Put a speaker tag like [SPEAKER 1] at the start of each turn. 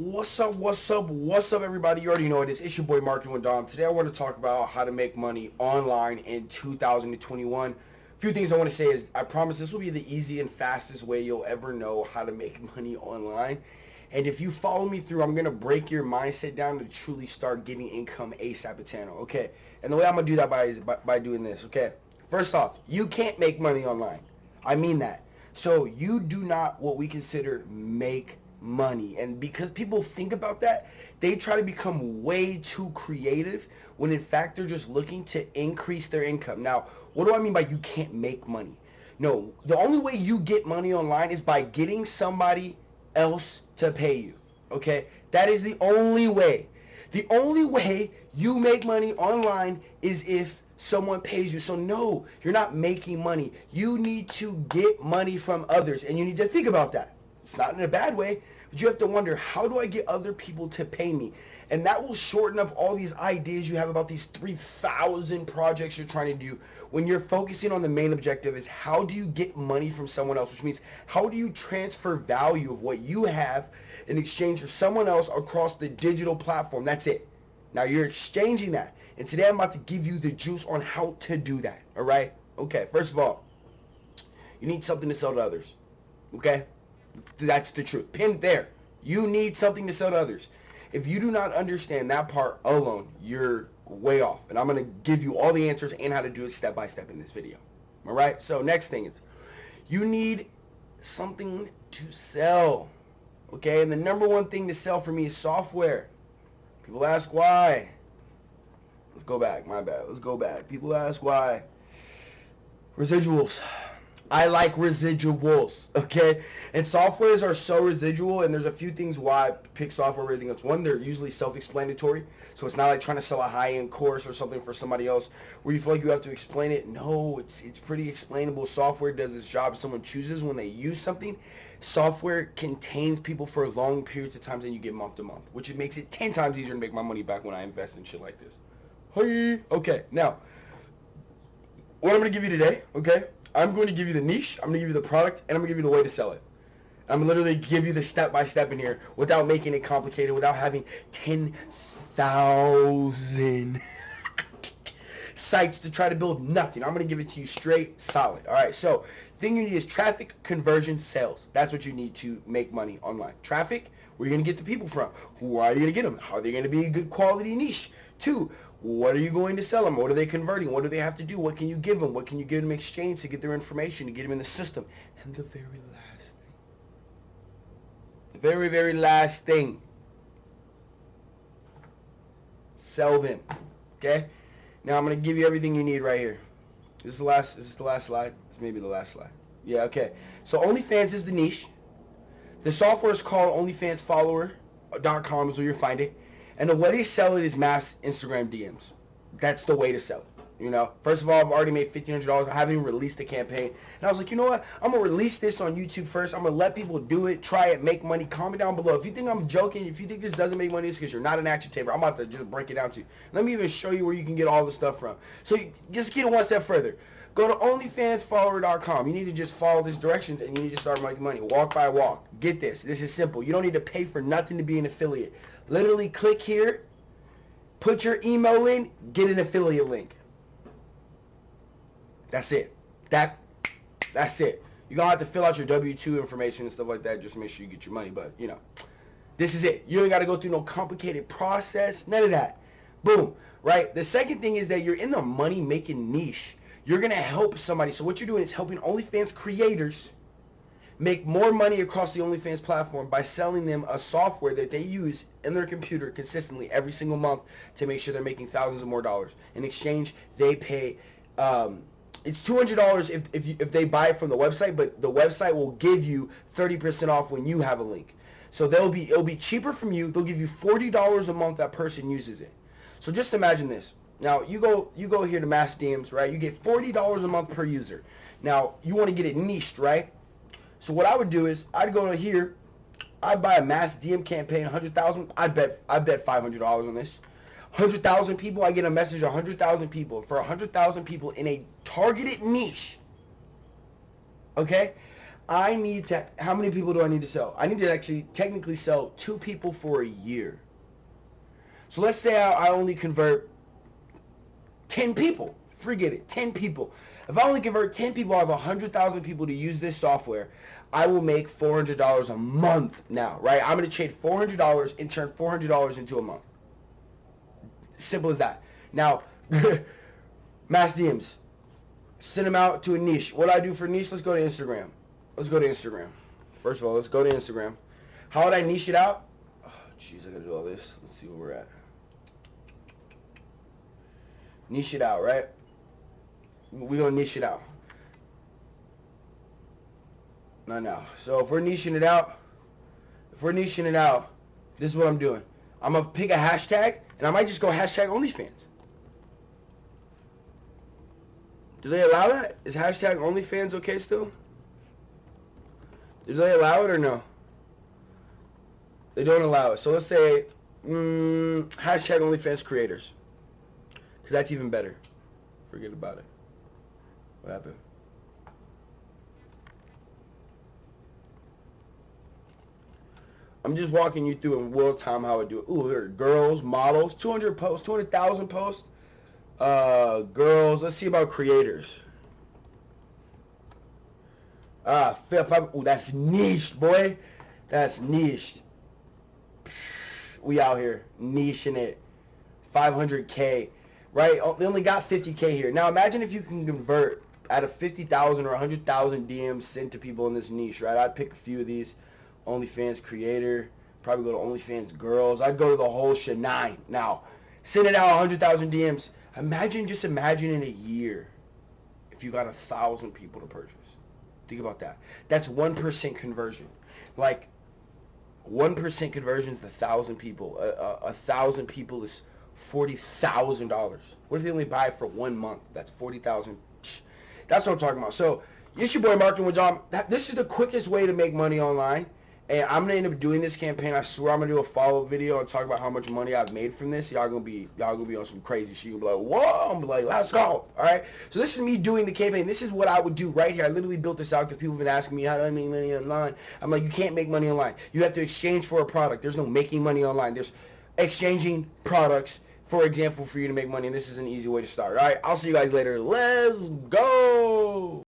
[SPEAKER 1] What's up, what's up, what's up everybody? You already know it is. It's your boy Marketing with Dom. Today I want to talk about how to make money online in 2021. A few things I want to say is I promise this will be the easy and fastest way you'll ever know how to make money online. And if you follow me through, I'm going to break your mindset down to truly start getting income ASAP at. Okay. And the way I'm going to do that by is by, by doing this. Okay. First off, you can't make money online. I mean that. So you do not what we consider make money. And because people think about that, they try to become way too creative when in fact they're just looking to increase their income. Now, what do I mean by you can't make money? No, the only way you get money online is by getting somebody else to pay you. Okay? That is the only way. The only way you make money online is if someone pays you. So no, you're not making money. You need to get money from others and you need to think about that. It's not in a bad way, but you have to wonder, how do I get other people to pay me? And that will shorten up all these ideas you have about these 3,000 projects you're trying to do when you're focusing on the main objective is how do you get money from someone else, which means how do you transfer value of what you have in exchange for someone else across the digital platform. That's it. Now you're exchanging that. And today I'm about to give you the juice on how to do that. All right? Okay, first of all, you need something to sell to others. Okay? That's the truth. Pin there. You need something to sell to others. If you do not understand that part alone, you're way off. And I'm going to give you all the answers and how to do it step by step in this video. All right? So next thing is you need something to sell. Okay? And the number one thing to sell for me is software. People ask why. Let's go back. My bad. Let's go back. People ask why. Residuals. I like residuals, okay? And softwares are so residual, and there's a few things why I pick software over everything else. One, they're usually self-explanatory, so it's not like trying to sell a high-end course or something for somebody else where you feel like you have to explain it. No, it's, it's pretty explainable. Software does its job. Someone chooses when they use something. Software contains people for long periods of time and you get month to month, which it makes it 10 times easier to make my money back when I invest in shit like this. Hey, okay, now, what I'm going to give you today, okay? I'm going to give you the niche, I'm going to give you the product, and I'm going to give you the way to sell it. I'm literally give you the step-by-step -step in here without making it complicated, without having 10,000 sites to try to build nothing. I'm going to give it to you straight, solid. All right, so thing you need is traffic, conversion, sales. That's what you need to make money online. Traffic, where are you going to get the people from? Who are you going to get them? How are they going to be a good quality niche? Two, what are you going to sell them? What are they converting? What do they have to do? What can you give them? What can you give them in exchange to get their information, to get them in the system? And the very last thing, the very, very last thing, sell them. Okay? Now I'm going to give you everything you need right here. This is the last, this is the last slide. This may be the last slide. Yeah, okay. So OnlyFans is the niche. The software is called OnlyFansFollower.com is where you'll find it. And the way they sell it is mass Instagram DMs. That's the way to sell it. You know, first of all, I've already made $1,500. I haven't even released the campaign. And I was like, you know what? I'm going to release this on YouTube first. I'm going to let people do it, try it, make money. Comment down below. If you think I'm joking, if you think this doesn't make money, it's because you're not an action taker. I'm about to just break it down to you. Let me even show you where you can get all the stuff from. So just get it one step further. Go to OnlyFansFollower.com. You need to just follow these directions and you need to start making money. Walk by walk. Get this. This is simple. You don't need to pay for nothing to be an affiliate. Literally click here, put your email in, get an affiliate link. That's it. That that's it. You're gonna have to fill out your W-2 information and stuff like that just make sure you get your money. But you know, this is it. You ain't gotta go through no complicated process. None of that. Boom. Right? The second thing is that you're in the money making niche. You're gonna help somebody. So what you're doing is helping OnlyFans creators make more money across the OnlyFans platform by selling them a software that they use in their computer consistently every single month to make sure they're making thousands of more dollars. In exchange, they pay um, it's $200 if, if, you, if they buy it from the website, but the website will give you 30% off when you have a link. So they'll be it'll be cheaper from you. They'll give you $40 a month that person uses it. So just imagine this. Now you go you go here to Mass DMs, right? You get $40 a month per user. Now you want to get it niched, right? So what I would do is I'd go to here, I'd buy a mass DM campaign, 100,000. I bet I bet $500 on this. 100,000 people, I get a message 100,000 people. For 100,000 people in a targeted niche, okay, I need to, how many people do I need to sell? I need to actually technically sell two people for a year. So let's say I, I only convert 10 people. Forget it, 10 people. If I only convert 10 people, out of 100,000 people to use this software. I will make $400 a month now, right? I'm going to trade $400 and turn $400 into a month. Simple as that. Now, mass DMs. Send them out to a niche. What do I do for niche? Let's go to Instagram. Let's go to Instagram. First of all, let's go to Instagram. How would I niche it out? Oh, jeez, I gotta do all this. Let's see where we're at. Niche it out, right? We're gonna niche it out. No, no. So if we're niching it out, if we're niching it out, this is what I'm doing. I'm gonna pick a hashtag, and I might just go hashtag OnlyFans. Do they allow that? Is hashtag OnlyFans okay still? Do they allow it or no? They don't allow it. So let's say mm, hashtag OnlyFans creators. Because that's even better. Forget about it. What happened? I'm just walking you through in real time how I do it. Ooh, there are girls, models, 200 posts, 200,000 posts. Uh, girls, let's see about creators. Ah, ooh, that's niche, boy. That's niche. We out here niching it. 500k, right? Oh, they only got 50k here. Now imagine if you can convert out of 50,000 or 100,000 DMs sent to people in this niche, right? I'd pick a few of these. OnlyFans creator, probably go to OnlyFans girls. I'd go to the whole nine. Now, send it out 100,000 DMs. Imagine, just imagine in a year if you got a thousand people to purchase. Think about that. That's 1% conversion. Like, 1% conversion is thousand people. A, a, a thousand people is $40,000. What if they only buy for one month? That's 40000 That's what I'm talking about. So, it's your boy Marketing with John. This is the quickest way to make money online. And I'm gonna end up doing this campaign. I swear I'm gonna do a follow-up video and talk about how much money I've made from this. Y'all gonna be y'all gonna be on some crazy shit. You'll be like, whoa! I'm like, let's go. All right. So this is me doing the campaign. This is what I would do right here. I literally built this out because people have been asking me how do I make money online. I'm like, you can't make money online. You have to exchange for a product. There's no making money online. There's exchanging products. For example, for you to make money, and this is an easy way to start. All right, I'll see you guys later. Let's go.